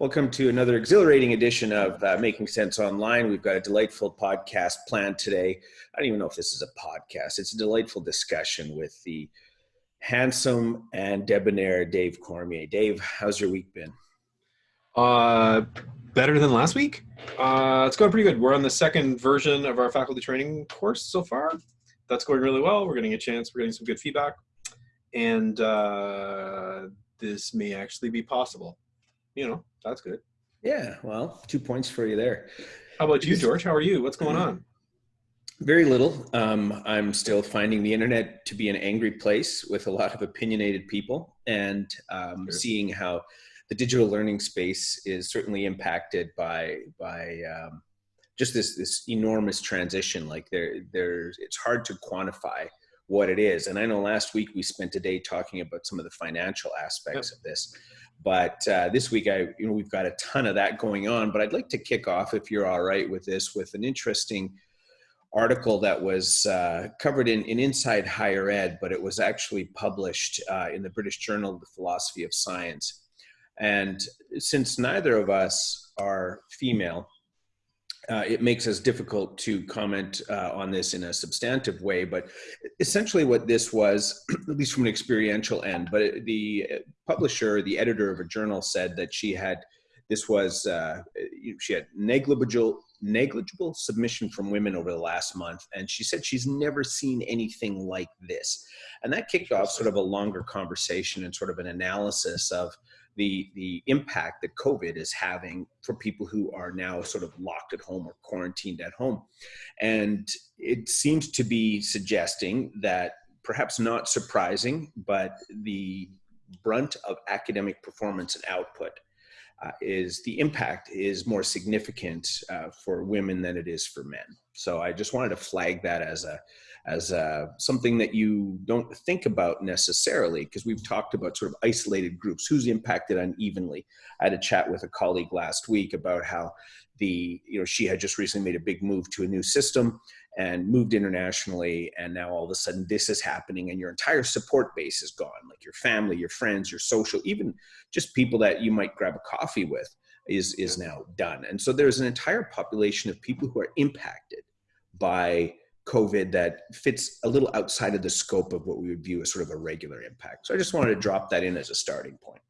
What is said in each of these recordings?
Welcome to another exhilarating edition of uh, Making Sense Online. We've got a delightful podcast planned today. I don't even know if this is a podcast. It's a delightful discussion with the handsome and debonair Dave Cormier. Dave, how's your week been? Uh, better than last week. Uh, it's going pretty good. We're on the second version of our faculty training course so far. That's going really well. We're getting a chance. We're getting some good feedback, and uh, this may actually be possible. You know, that's good. Yeah, well, two points for you there. How about you, George? How are you? What's going on? Very little. Um, I'm still finding the internet to be an angry place with a lot of opinionated people and um, sure. seeing how the digital learning space is certainly impacted by, by um, just this, this enormous transition. Like there, there's, it's hard to quantify what it is. And I know last week we spent a day talking about some of the financial aspects yep. of this. But uh, this week, I you know we've got a ton of that going on. But I'd like to kick off, if you're all right with this, with an interesting article that was uh, covered in, in Inside Higher Ed, but it was actually published uh, in the British Journal of the Philosophy of Science. And since neither of us are female, uh, it makes us difficult to comment uh, on this in a substantive way. But essentially, what this was, at least from an experiential end, but the publisher, the editor of a journal, said that she had this was uh, she had negligible negligible submission from women over the last month, and she said she's never seen anything like this, and that kicked off sort of a longer conversation and sort of an analysis of the the impact that COVID is having for people who are now sort of locked at home or quarantined at home. And it seems to be suggesting that perhaps not surprising, but the brunt of academic performance and output uh, is the impact is more significant uh, for women than it is for men. So I just wanted to flag that as a as a, something that you don't think about necessarily because we've talked about sort of isolated groups. Who's impacted unevenly i had a chat with a colleague last week about how the you know she had just recently made a big move to a new system and moved internationally and now all of a sudden this is happening and your entire support base is gone like your family your friends your social even just people that you might grab a coffee with is is now done and so there's an entire population of people who are impacted by COVID that fits a little outside of the scope of what we would view as sort of a regular impact. So I just wanted to drop that in as a starting point.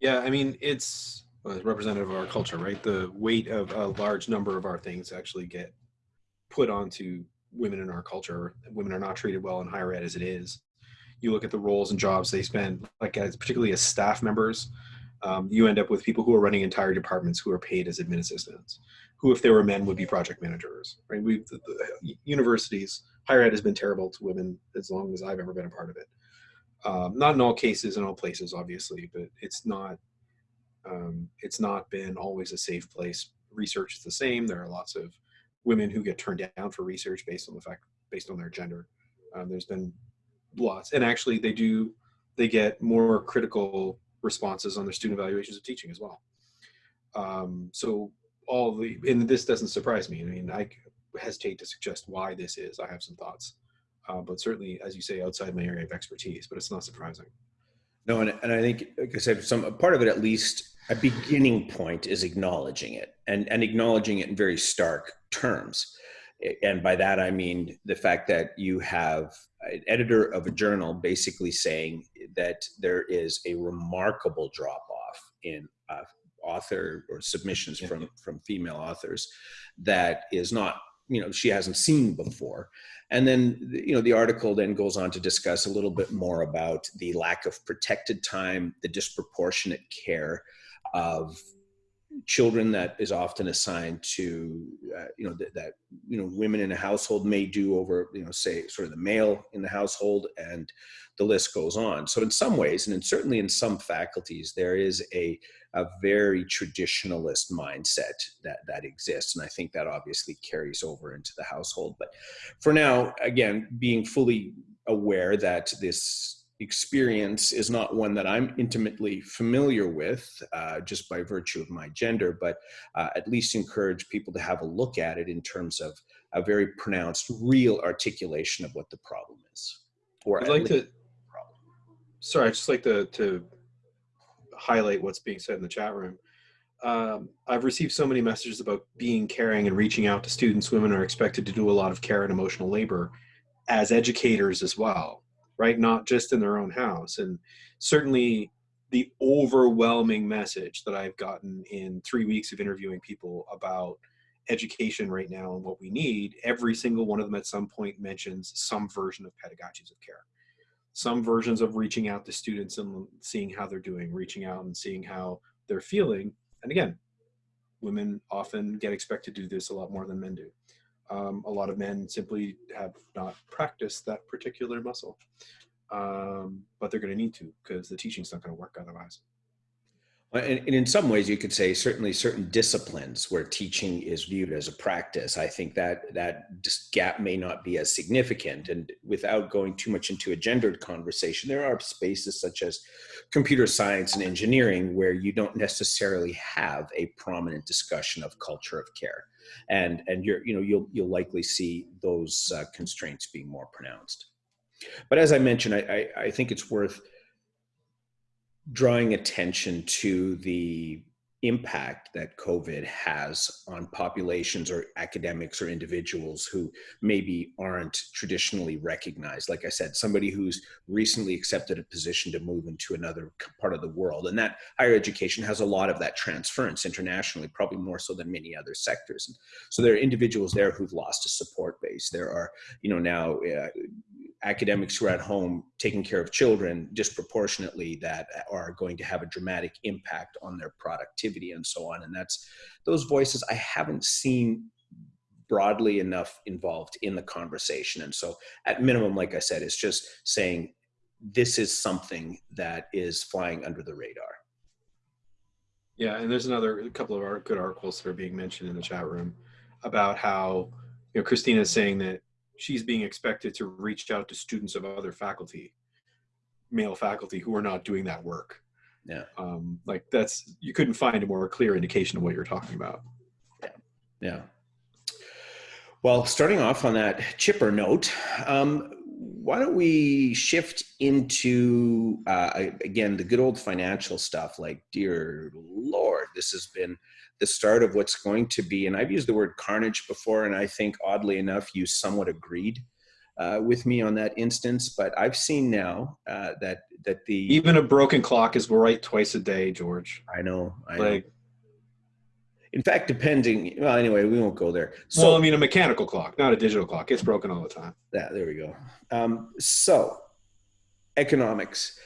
Yeah, I mean, it's uh, representative of our culture, right? The weight of a large number of our things actually get put onto women in our culture. Women are not treated well in higher ed as it is. You look at the roles and jobs they spend, like as particularly as staff members, um, you end up with people who are running entire departments who are paid as admin assistants, who, if they were men, would be project managers. Right? We, the, the universities, higher ed has been terrible to women as long as I've ever been a part of it. Um, not in all cases, in all places, obviously, but it's not. Um, it's not been always a safe place. Research is the same. There are lots of women who get turned down for research based on the fact, based on their gender. Um, there's been lots, and actually, they do. They get more critical responses on their student evaluations of teaching as well. Um, so all the, and this doesn't surprise me. I mean, I hesitate to suggest why this is. I have some thoughts, uh, but certainly, as you say, outside my area of expertise, but it's not surprising. No, and, and I think, like I said, some part of it, at least a beginning point is acknowledging it and, and acknowledging it in very stark terms. And by that, I mean the fact that you have an editor of a journal basically saying that there is a remarkable drop off in uh, author or submissions from from female authors that is not you know she hasn't seen before and then you know the article then goes on to discuss a little bit more about the lack of protected time the disproportionate care of children that is often assigned to uh, you know th- that you know women in a household may do over you know say sort of the male in the household and the list goes on. So in some ways and in, certainly in some faculties there is a a very traditionalist mindset that that exists and i think that obviously carries over into the household. But for now again being fully aware that this experience is not one that I'm intimately familiar with uh, just by virtue of my gender, but uh, at least encourage people to have a look at it in terms of a very pronounced, real articulation of what the problem is. Or I'd like to, sorry, I'd just like to, to highlight what's being said in the chat room. um, I've received so many messages about being caring and reaching out to students. Women are expected to do a lot of care and emotional labor as educators as well, right? Not just in their own house. And certainly the overwhelming message that I've gotten in three weeks of interviewing people about education right now and what we need, every single one of them at some point mentions some version of pedagogies of care. Some versions of reaching out to students and seeing how they're doing, reaching out and seeing how they're feeling. And again, women often get expected to do this a lot more than men do. Um, a lot of men simply have not practiced that particular muscle um, but they're going to need to because the teaching's not going to work otherwise. And, and, in some ways, you could say certainly certain disciplines where teaching is viewed as a practice. I think that that gap may not be as significant. And without going too much into a gendered conversation, there are spaces such as computer science and engineering where you don't necessarily have a prominent discussion of culture of care, and and you're you know you'll you'll likely see those uh, constraints being more pronounced. But as I mentioned, I, I, I think it's worth drawing attention to the impact that COVID has on populations or academics or individuals who maybe aren't traditionally recognized. Like I said, somebody who's recently accepted a position to move into another part of the world. And that higher education has a lot of that transference internationally, probably more so than many other sectors. So there are individuals there who've lost a support base. There are, you know, now uh, academics who are at home taking care of children disproportionately that are going to have a dramatic impact on their productivity and so on. And that's those voices I haven't seen broadly enough involved in the conversation. And so at minimum, like I said, it's just saying this is something that is flying under the radar. Yeah, and there's another couple of our good articles that are being mentioned in the chat room about how you know Christina is saying that she's being expected to reach out to students of other faculty, male faculty who are not doing that work. Yeah. Um, like that's, you couldn't find a more clear indication of what you're talking about. Yeah. Yeah. Well, starting off on that chipper note, um, why don't we shift into uh, again the good old financial stuff? Like, dear Lord, this has been the start of what's going to be, and I've used the word carnage before, and I think oddly enough, you somewhat agreed uh, with me on that instance. But I've seen now uh, that that the even a broken clock is right twice a day, George. I know. I like, know. In fact, depending. Well, anyway, we won't go there. So, well, I mean, a mechanical clock, not a digital clock. It's broken all the time. Yeah, there we go. Um, so, economics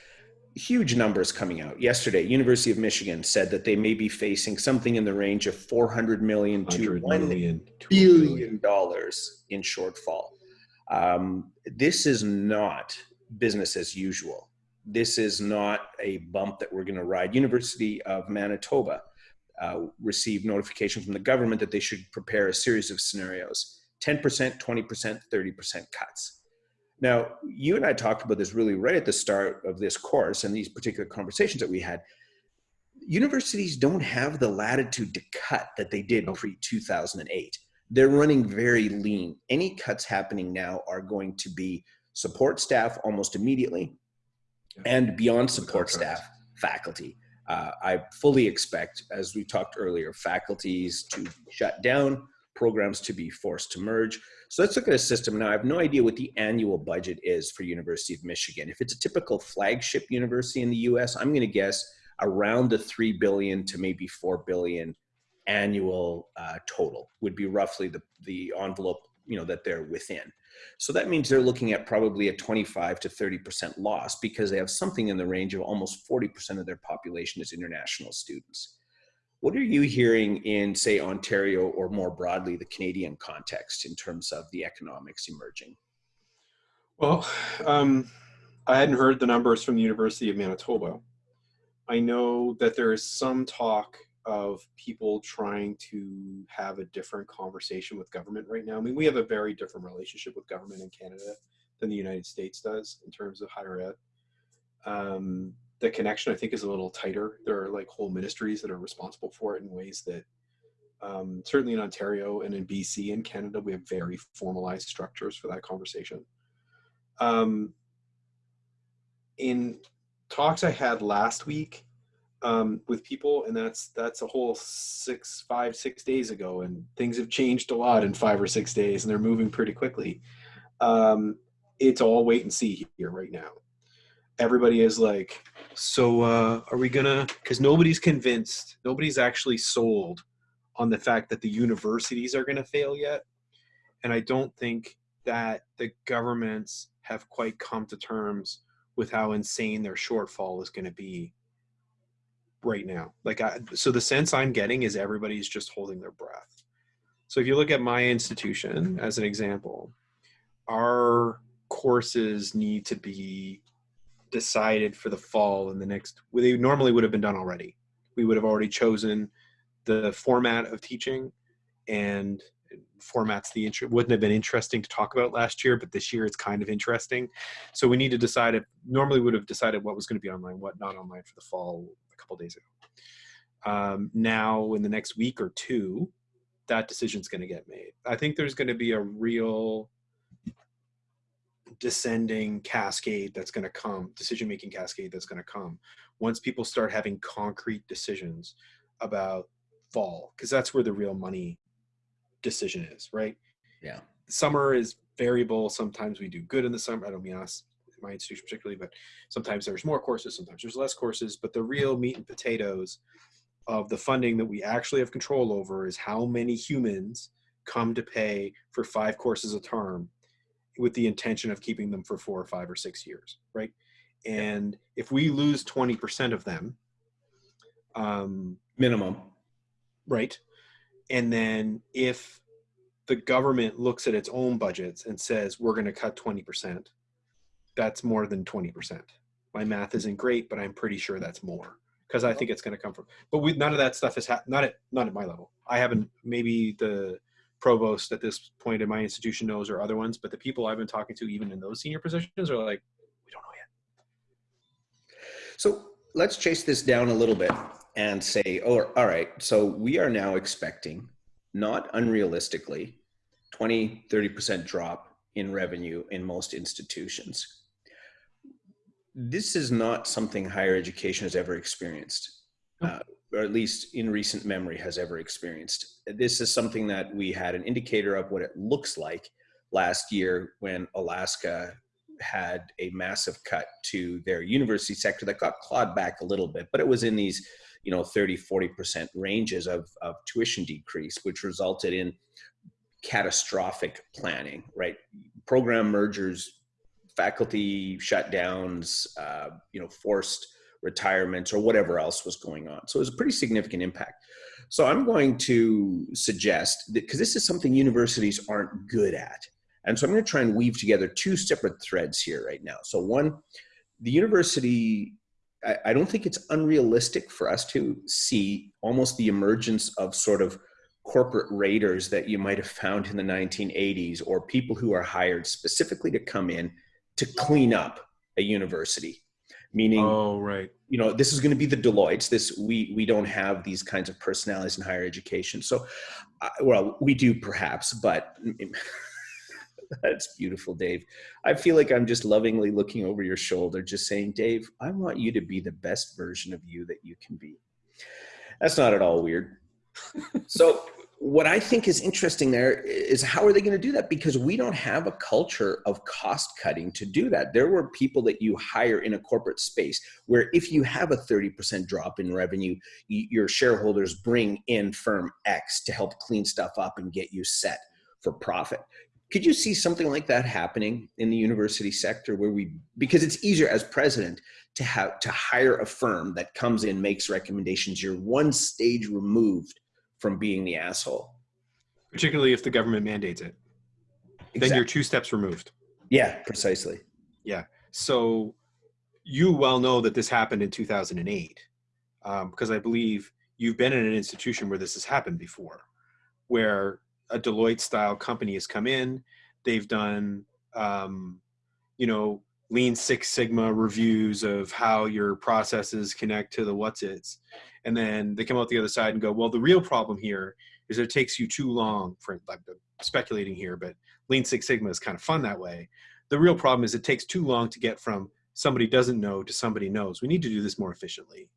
huge numbers coming out yesterday university of michigan said that they may be facing something in the range of 400 million to 1 million, billion dollars in shortfall um, this is not business as usual this is not a bump that we're going to ride university of manitoba uh, received notification from the government that they should prepare a series of scenarios 10% 20% 30% cuts now, you and I talked about this really right at the start of this course and these particular conversations that we had. Universities don't have the latitude to cut that they did pre 2008. They're running very lean. Any cuts happening now are going to be support staff almost immediately and beyond support staff, faculty. Uh, I fully expect, as we talked earlier, faculties to shut down, programs to be forced to merge. So let's look at a system now. I have no idea what the annual budget is for University of Michigan. If it's a typical flagship university in the U.S., I'm going to guess around the three billion to maybe four billion annual uh, total would be roughly the the envelope you know that they're within. So that means they're looking at probably a 25 to 30 percent loss because they have something in the range of almost 40 percent of their population as international students. What are you hearing in, say, Ontario or more broadly the Canadian context in terms of the economics emerging? Well, um, I hadn't heard the numbers from the University of Manitoba. I know that there is some talk of people trying to have a different conversation with government right now. I mean, we have a very different relationship with government in Canada than the United States does in terms of higher ed. Um, the connection I think is a little tighter. There are like whole ministries that are responsible for it in ways that um, certainly in Ontario and in BC and Canada, we have very formalized structures for that conversation. Um, in talks I had last week, um, with people, and that's that's a whole six, five, six days ago, and things have changed a lot in five or six days, and they're moving pretty quickly. Um, it's all wait and see here right now. Everybody is like, so uh, are we gonna? Because nobody's convinced, nobody's actually sold on the fact that the universities are gonna fail yet, and I don't think that the governments have quite come to terms with how insane their shortfall is going to be right now. Like, I, so the sense I'm getting is everybody's just holding their breath. So if you look at my institution as an example, our courses need to be decided for the fall in the next, well, they normally would have been done already. We would have already chosen the format of teaching and formats the intro wouldn't have been interesting to talk about last year, but this year it's kind of interesting. So we need to decide if normally would have decided what was going to be online, what not online for the fall a couple days ago. Um, now in the next week or two, that decision's going to get made. I think there's going to be a real descending cascade that's going to come, decision making cascade that's going to come once people start having concrete decisions about fall, because that's where the real money decision is, right? Yeah. Summer is variable. Sometimes we do good in the summer. I don't mean us, my institution particularly, but sometimes there's more courses, sometimes there's less courses. But the real meat and potatoes of the funding that we actually have control over is how many humans come to pay for five courses a term with the intention of keeping them for four or five or six years, right? And if we lose 20% of them, um, minimum, right? And then if the government looks at its own budgets and says, we're going to cut 20%, that's more than 20%. My math isn't great, but I'm pretty sure that's more because I think it's going to come from, but we, none of that stuff is, not at, not at my level. I haven't, maybe the provost at this point in my institution knows or other ones, but the people I've been talking to, even in those senior positions are like, we don't know yet. So let's chase this down a little bit and say, oh, all right, so we are now expecting, not unrealistically, 20, 30% drop in revenue in most institutions. This is not something higher education has ever experienced, uh, or at least in recent memory has ever experienced. This is something that we had an indicator of what it looks like last year when Alaska had a massive cut to their university sector that got clawed back a little bit, but it was in these you know 30 40% ranges of, of tuition decrease which resulted in catastrophic planning right program mergers faculty shutdowns uh, you know forced retirements or whatever else was going on. So it was a pretty significant impact. So i'm going to suggest that because this is something universities aren't good at. And so i'm going to try and weave together two separate threads here right now. So one the university I, I don't think it's unrealistic for us to see almost the emergence of sort of corporate raiders that you might have found in the 1980s or people who are hired specifically to come in to clean up a university meaning oh right you know this is going to be the deloittes this we we don't have these kinds of personalities in higher education so uh, well we do perhaps but That's beautiful, Dave. I feel like I'm just lovingly looking over your shoulder, just saying, Dave, I want you to be the best version of you that you can be. That's not at all weird. so, what I think is interesting there is how are they going to do that? Because we don't have a culture of cost cutting to do that. There were people that you hire in a corporate space where if you have a 30% drop in revenue, your shareholders bring in firm X to help clean stuff up and get you set for profit could you see something like that happening in the university sector where we because it's easier as president to have to hire a firm that comes in makes recommendations you're one stage removed from being the asshole particularly if the government mandates it exactly. then you're two steps removed yeah precisely yeah so you well know that this happened in 2008 um, because i believe you've been in an institution where this has happened before where a Deloitte style company has come in. They've done, um, you know, Lean Six Sigma reviews of how your processes connect to the what's its, and then they come out the other side and go, well, the real problem here is it takes you too long. For like speculating here, but Lean Six Sigma is kind of fun that way. The real problem is it takes too long to get from somebody doesn't know to somebody knows. We need to do this more efficiently,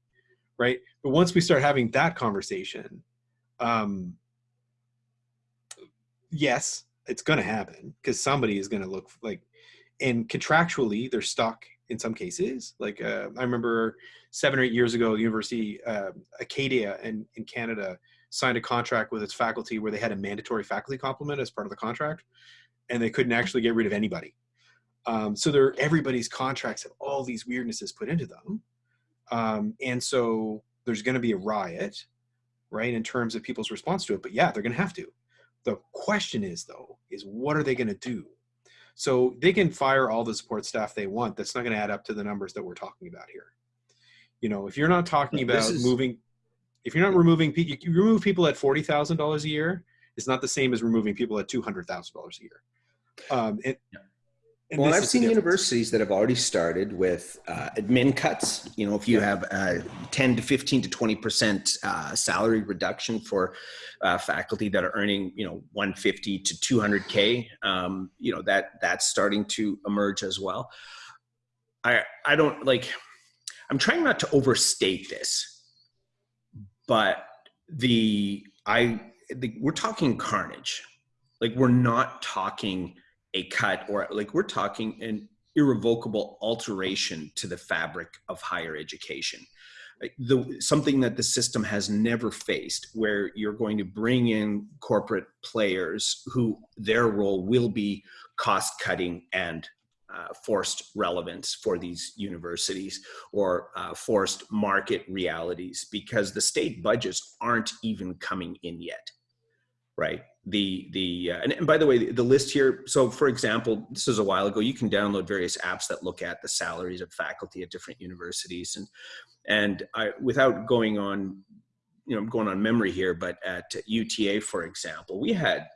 right? But once we start having that conversation, um, yes, it's going to happen because somebody is going to look like, and contractually they're stuck in some cases. Like uh, I remember seven or eight years ago, University uh, Acadia in, in Canada signed a contract with its faculty where they had a mandatory faculty complement as part of the contract, and they couldn't actually get rid of anybody. Um, so there, everybody's contracts have all these weirdnesses put into them, um, and so there's going to be a riot, right, in terms of people's response to it. But yeah, they're going to have to. The question is though, is what are they going to do? So they can fire all the support staff they want. That's not going to add up to the numbers that we're talking about here. You know, if you're not talking about is, moving, if you're not removing, you remove people at $40,000 a year, it's not the same as removing people at $200,000 a year. Um, it, yeah. And well, I've seen universities that have already started with uh, admin cuts. You know, if you have uh, 10 to 15 to 20 percent uh, salary reduction for uh, faculty that are earning, you know, 150 to 200k, um, you know that that's starting to emerge as well. I I don't like. I'm trying not to overstate this, but the I the, we're talking carnage. Like we're not talking a cut or like we're talking an irrevocable alteration to the fabric of higher education. The, something that the system has never faced where you're going to bring in corporate players who their role will be cost cutting and uh, forced relevance for these universities or uh, forced market realities because the state budgets aren't even coming in yet right the the uh, and, and, by the way the, the, list here so for example this is a while ago you can download various apps that look at the salaries of faculty at different universities and and i without going on you know I'm going on memory here but at uta for example we had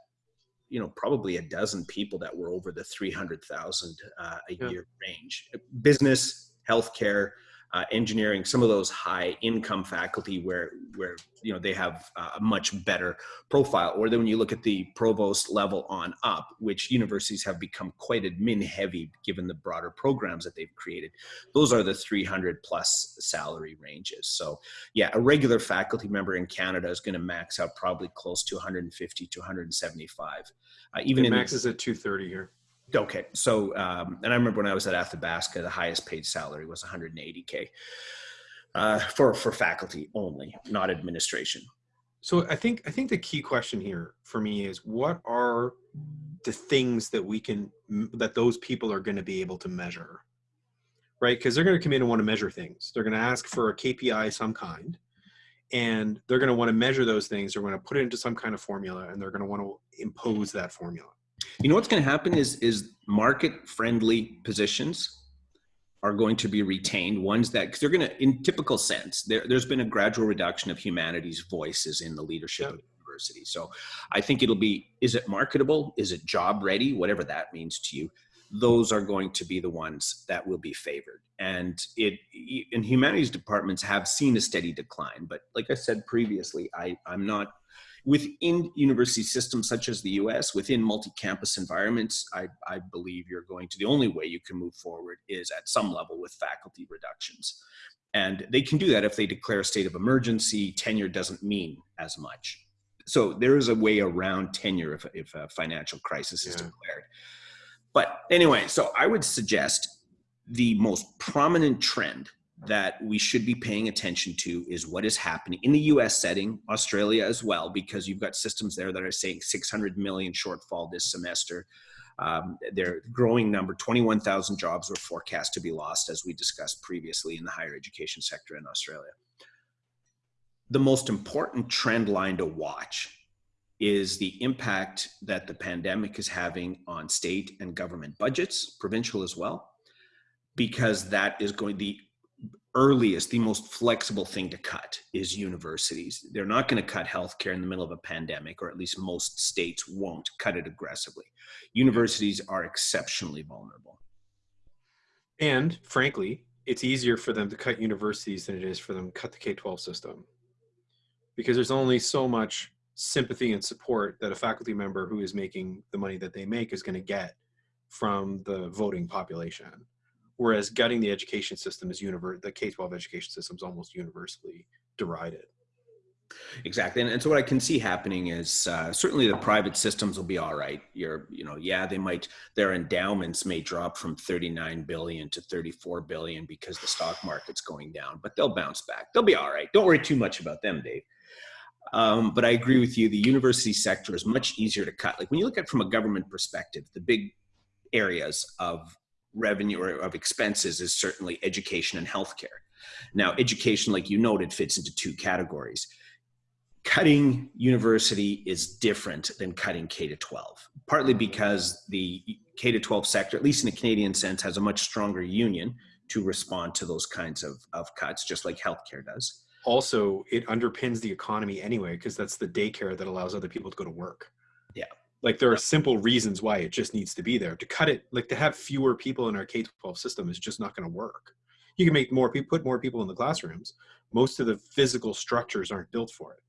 you know probably a dozen people that were over the 300000 uh, a yeah. year range business healthcare uh, engineering, some of those high income faculty where where you know they have a much better profile. Or then when you look at the provost level on up, which universities have become quite admin heavy given the broader programs that they've created, those are the 300 plus salary ranges. So yeah, a regular faculty member in Canada is going to max out probably close to 150 to 175. Uh, even it in maxes at 230 here. Okay, so um, and I remember when I was at Athabasca, the highest paid salary was 180k uh, for for faculty only, not administration. So I think I think the key question here for me is what are the things that we can that those people are going to be able to measure, right? Because they're going to come in and want to measure things. They're going to ask for a KPI some kind, and they're going to want to measure those things. They're going to put it into some kind of formula, and they're going to want to impose that formula. You know what's going to happen is is market friendly positions are going to be retained ones that because they're going to in typical sense there, there's been a gradual reduction of humanities voices in the leadership of the university. So i think it'll be is it marketable? Is it job ready? Whatever that means to you those are going to be the ones that will be favored. And it in humanities departments have seen a steady decline but like i said previously i i'm not within university systems such as the US, within multi-campus environments, I, I believe you're going to, the only way you can move forward is at some level with faculty reductions. And they can do that if they declare a state of emergency, tenure doesn't mean as much. So there is a way around tenure if, if a financial crisis is declared. But anyway, so I would suggest the most prominent trend that we should be paying attention to is what is happening in the US setting, Australia as well, because you've got systems there that are saying 600 million shortfall this semester. Um, their growing number, 21,000 jobs were forecast to be lost, as we discussed previously in the higher education sector in Australia. The most important trend line to watch is the impact that the pandemic is having on state and government budgets, provincial as well, because that is going, the earliest, the most flexible thing to cut is universities. They're not going to cut healthcare in the middle of a pandemic, or at least most states won't cut it aggressively. Universities are exceptionally vulnerable. And frankly, it's easier for them to cut universities than it is for them to cut the K 12 system. Because there's only so much sympathy and support that a faculty member who is making the money that they make is going to get from the voting population whereas gutting the education system is universal. The K twelve education system is almost universally derided. Exactly, and, and so what I can see happening is uh, certainly the private systems will be all right. You're, you know, yeah, they might their endowments may drop from 39 billion to 34 billion because the stock market's going down, but they'll bounce back. They'll be all right. Don't worry too much about them, Dave. Um, but I agree with you. The university sector is much easier to cut. Like when you look at from a government perspective, the big areas of revenue or of expenses is certainly education and healthcare. Now, education, like you noted, fits into two categories cutting university is different than cutting K to 12, partly because the K to 12 sector, at least in a Canadian sense, has a much stronger union to respond to those kinds of, of cuts, just like healthcare does. Also, it underpins the economy anyway, because that's the daycare that allows other people to go to work. Like there are simple reasons why it just needs to be there. To cut it, like to have fewer people in our K 12 system is just not going to work. You can make more people, put more people in the classrooms. Most of the physical structures aren't built for it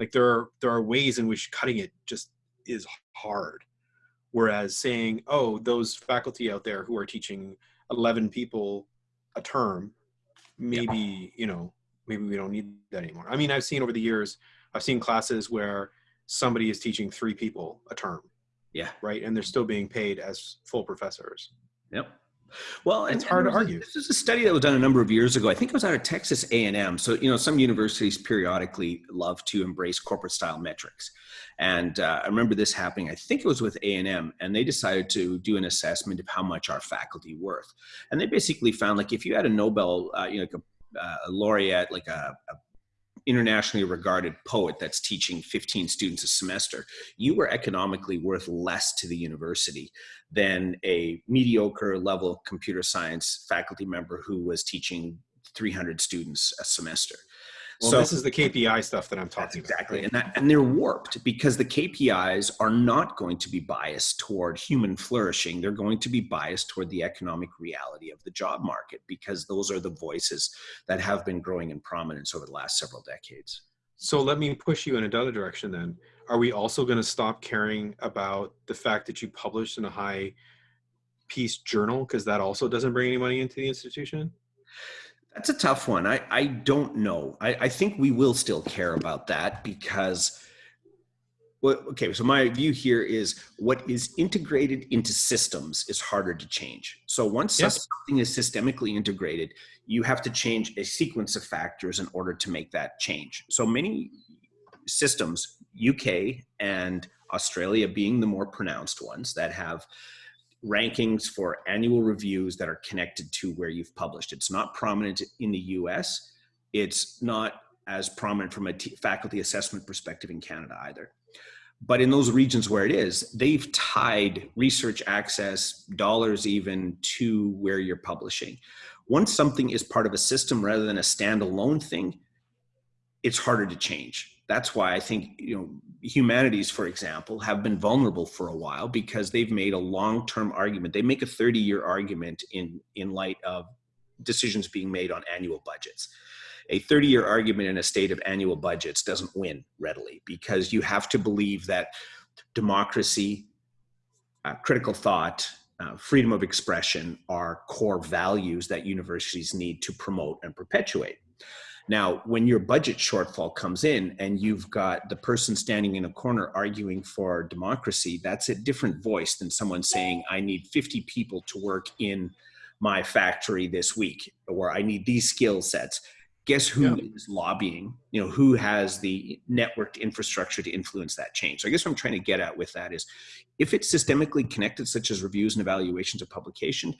like there are there are ways in which cutting it just is hard whereas saying oh those faculty out there who are teaching 11 people a term maybe yeah. you know maybe we don't need that anymore i mean i've seen over the years i've seen classes where somebody is teaching three people a term yeah right and they're still being paid as full professors yep well, it's hard to argue. This is a study that was done a number of years ago. I think it was out of Texas A&M. So, you know, some universities periodically love to embrace corporate style metrics. And uh, I remember this happening, I think it was with A&M, and they decided to do an assessment of how much our faculty worth. And they basically found like if you had a Nobel, uh, you know, like a, uh, a laureate, like a, a internationally regarded poet that's teaching 15 students a semester, you were economically worth less to the university than a mediocre level computer science faculty member who was teaching 300 students a semester. Well, so, this is the KPI stuff that I'm talking exactly. about. Exactly. And, that, and they're warped because the KPIs are not going to be biased toward human flourishing. They're going to be biased toward the economic reality of the job market because those are the voices that have been growing in prominence over the last several decades. So let me push you in another direction then. Are we also going to stop caring about the fact that you published in a high piece journal because that also doesn't bring any money into the institution? That's a tough one. I, I don't know. I, I think we will still care about that because, well, okay, so my view here is what is integrated into systems is harder to change. So once yes. something is systemically integrated, you have to change a sequence of factors in order to make that change. So many systems, UK and Australia being the more pronounced ones that have rankings for annual reviews that are connected to where you've published. It's not prominent in the US. It's not as prominent from a faculty assessment perspective in Canada either. But in those regions where it is, they've tied research access, dollars even, to where you're publishing. Once something is part of a system rather than a standalone thing, it's harder to change that's why I think you know humanities, for example, have been vulnerable for a while because they've made a long-term argument. They make a 30-year argument in in light of decisions being made on annual budgets. A 30-year argument in a state of annual budgets doesn't win readily because you have to believe that democracy, uh, critical thought, uh, freedom of expression are core values that universities need to promote and perpetuate. Now, when your budget shortfall comes in and you've got the person standing in a corner arguing for democracy, that's a different voice than someone saying, I need 50 people to work in my factory this week, or I need these skill sets. Guess who yeah. is lobbying? You know, who has the networked infrastructure to influence that change? So I guess what I'm trying to get at with that is if it's systemically connected, such as reviews and evaluations of publication,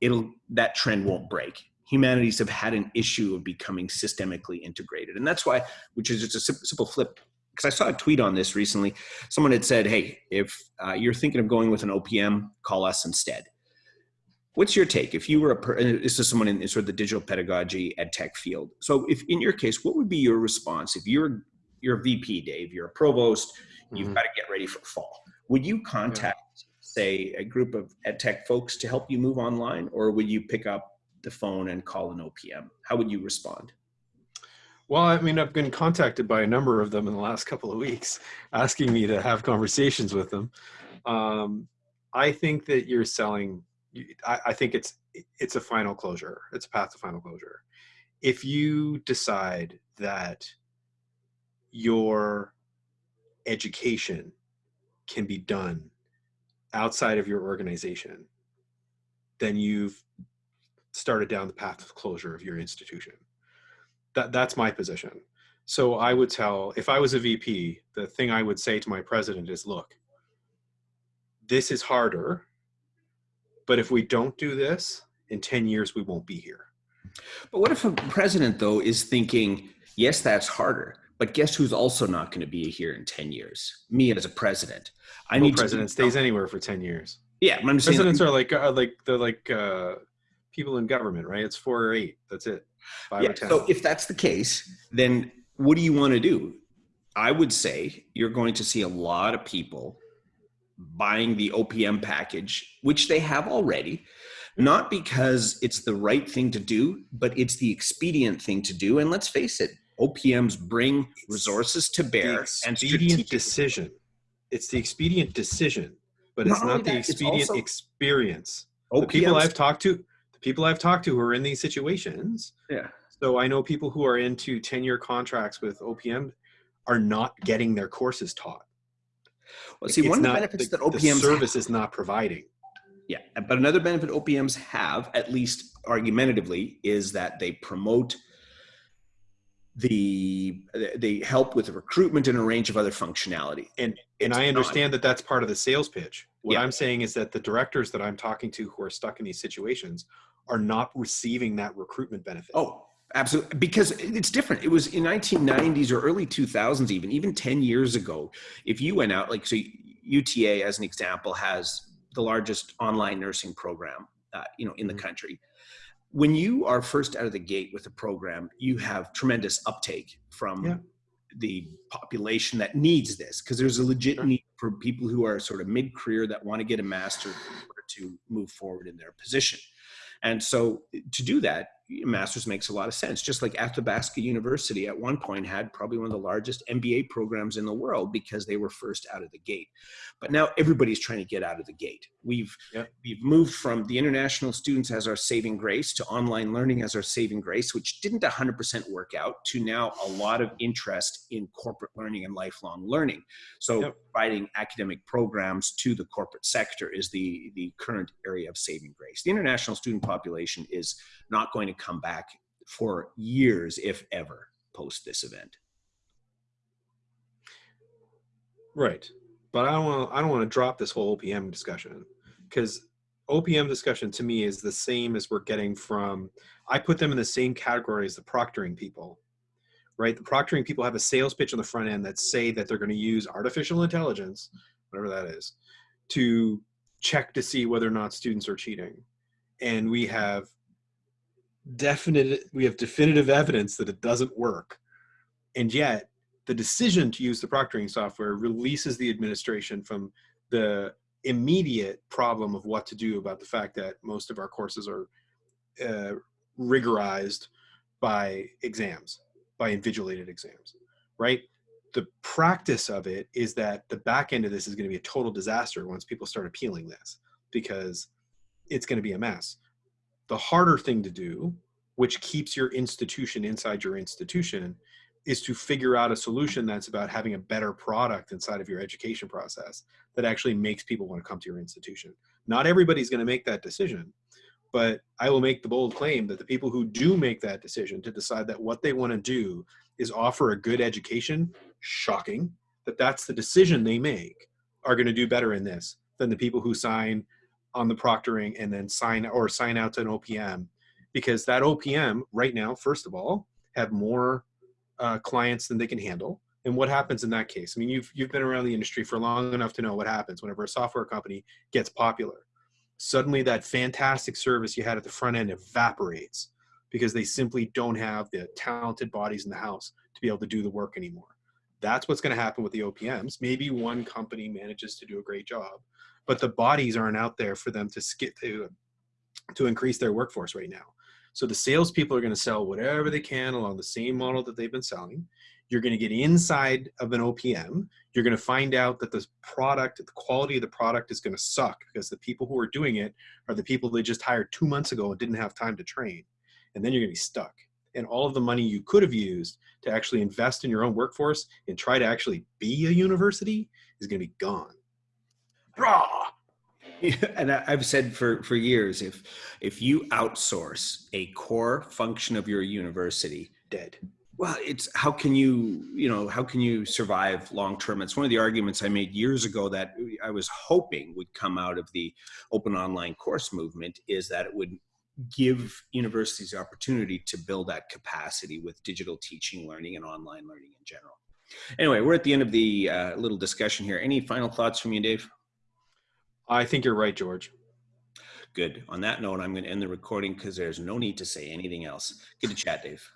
it'll that trend won't break humanities have had an issue of becoming systemically integrated. And that's why, which is just a simple flip, because I saw a tweet on this recently. Someone had said, hey, if uh, you're thinking of going with an OPM, call us instead. What's your take? If you were a, person, this is someone in sort of the digital pedagogy ed tech field. So if in your case, what would be your response? If you're, you're a VP, Dave, you're a provost, you've mm -hmm. got to get ready for fall. Would you contact, yeah. say, a group of ed tech folks to help you move online, or would you pick up the phone and call an OPM? How would you respond? Well, I mean, I've been contacted by a number of them in the last couple of weeks asking me to have conversations with them. Um, I think that you're selling I, I think it's it's a final closure. It's a path to final closure. If you decide that your education can be done outside of your organization, then you've started down the path of closure of your institution. That, that's my position. So I would tell, if I was a VP, the thing I would say to my president is, look, this is harder, but if we don't do this, in 10 years, we won't be here. But what if a president, though, is thinking, yes, that's harder, but guess who's also not going to be here in 10 years? Me as a president. I no need president stays anywhere for 10 years. Yeah, I'm Presidents are like, uh, like they're like uh, people in government, right? It's four or eight. That's it. Five yeah, So if that's the case, then what do you want to do? I would say you're going to see a lot of people buying the OPM package, which they have already, not because it's the right thing to do, but it's the expedient thing to do. And let's face it, OPMs bring resources to bear and expedient decision. It's the expedient decision, but it's not, not the that, expedient experience. OPMs, the people I've talked to, people I've talked to who are in these situations. Yeah. So I know people who are into 10 year contracts with OPM are not getting their courses taught. Well, see, it's one of the benefits the, that OPMs the service have, is not providing. Yeah, but another benefit OPMs have, at least argumentatively, is that they promote the they help with the recruitment and a range of other functionality. And and I understand not, that that's part of the sales pitch. What yeah. I'm saying is that the directors that I'm talking to who are stuck in these situations are not receiving that recruitment benefit. Oh, absolutely because it's different it was in 1990s or early 2000s even even 10 years ago if you went out like so uta as an example has the largest online nursing program uh, you know in the mm-hmm. country when you are first out of the gate with a program you have tremendous uptake from yeah. the population that needs this because there's a legit sure. need for people who are sort of mid-career that want to get a master to move forward in their position and so to do that master's makes a lot of sense. Just like Athabasca University at one point had probably one of the largest MBA programs in the world because they were first out of the gate. But now everybody's trying to get out of the gate. We've yep. we've moved from the international students as our saving grace to online learning as our saving grace, which didn't 100% work out, to now a lot of interest in corporate learning and lifelong learning. So yep. providing academic programs to the corporate sector is the the current area of saving grace. The international student population is not going to come back for years, if ever, post this event. Right, but I don't want I don't want to drop this whole OPM discussion because OPM discussion to me is the same as we're getting from. I put them in the same category as the proctoring people, right? The proctoring people have a sales pitch on the front end that say that they're going to use artificial intelligence, whatever that is, to check to see whether or not students are cheating, and we have definite we have definitive evidence that it doesn't work. And yet the decision to use the proctoring software releases the administration from the immediate problem of what to do about the fact that most of our courses are uh, rigorized by exams by invigilated exams right? The practice of it is that the back end of this is going to be a total disaster once people start appealing this because it's going to be a mess the harder thing to do, which keeps your institution inside your institution, is to figure out a solution that's about having a better product inside of your education process that actually makes people want to come to your institution. Not everybody's going to make that decision, but I will make the bold claim that the people who do make that decision to decide that what they want to do is offer a good education, shocking that that's the decision they make, are going to do better in this than the people who sign on the proctoring and then sign or sign out to an OPM because that OPM right now, first of all, have more uh, clients than they can handle. And what happens in that case? I mean, you've you've been around the industry for long enough to know what happens whenever a software company gets popular. Suddenly, that fantastic service you had at the front end evaporates because they simply don't have the talented bodies in the house to be able to do the work anymore. That's what's going to happen with the OPMs. Maybe one company manages to do a great job, but the bodies aren't out there for them to skip to to increase their workforce right now. So the salespeople are going to sell whatever they can along the same model that they've been selling. You're going to get inside of an OPM. You're going to find out that the product, the quality of the product is going to suck because the people who are doing it are the people they just hired two months ago and didn't have time to train. And then you're going to be stuck. And all of the money you could have used to actually invest in your own workforce and try to actually be a university is going to be gone. Rah! and I've said for, for years, if if you outsource a core function of your university, dead. Well, it's how can you you know how can you survive long term? It's one of the arguments I made years ago that I was hoping would come out of the open online course movement is that it would give universities the opportunity to build that capacity with digital teaching, learning, and online learning in general. Anyway, we're at the end of the uh, little discussion here. Any final thoughts from you, Dave? I think you're right, George. Good. On that note, I'm going to end the recording because there's no need to say anything else. Good to chat, Dave.